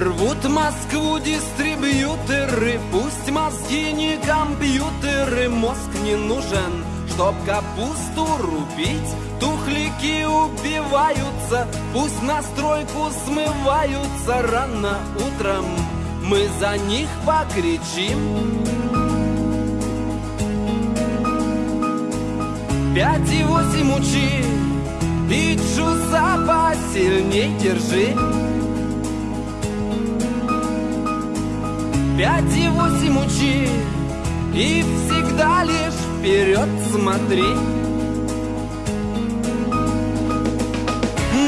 Рвут Москву дистрибьюторы, пусть мозги не компьютеры, мозг не нужен, чтоб капусту рубить. Тухлики убиваются, пусть на стройку смываются рано утром. Мы за них покричим. Пять и восемь учи, ты чуса посильней держи. Пять и восемь учи, и всегда лишь вперед смотри.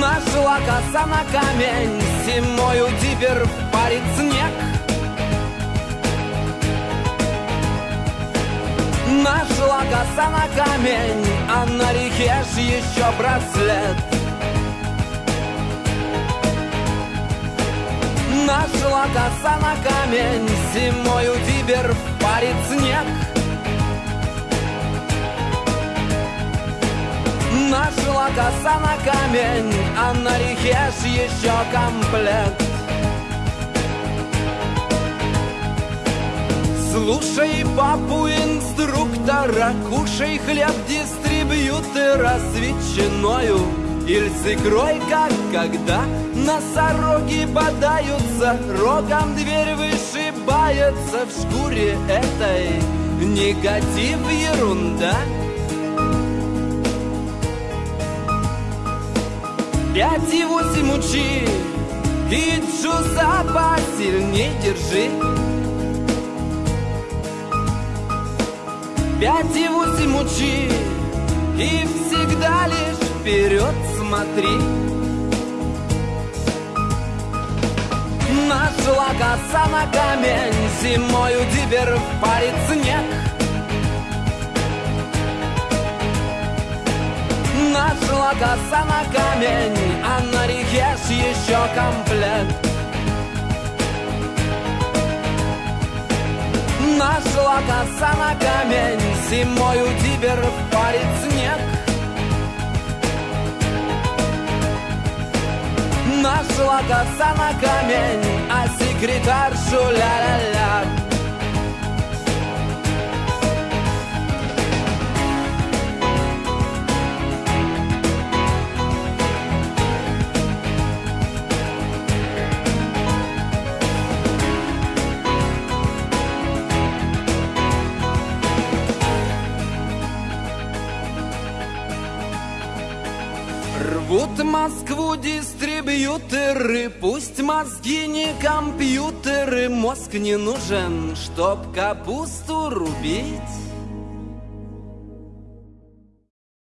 Нашла коса на камень, зимою теперь парит снег. Нашла коса на камень, а на реке ж еще браслет. Нашла коса на камень, зимою теперь парит снег. Нашла коса на камень, а на реке ж еще комплект. Слушай папу инструктора, кушай хлеб дистрибьютора с ветчиною или с икрой, как когда носороги бодаются, рогом дверь вышибается в шкуре этой. Негатив ерунда. Пять и восемь учи, и чуса посильней держи. Пять и восемь учи, и всегда лишь вперед смотри. Нашла коса на камень, зимою теперь парит снег. Нашла коса на камень, а на реке ж еще комплект. Нашла коса на камень, зимою теперь парит снег. Нашла коса на камень, а секретаршу ля-ля-ля. Рвут Москву дистрибьюторы, пусть мозги не компьютеры, мозг не нужен, чтоб капусту рубить.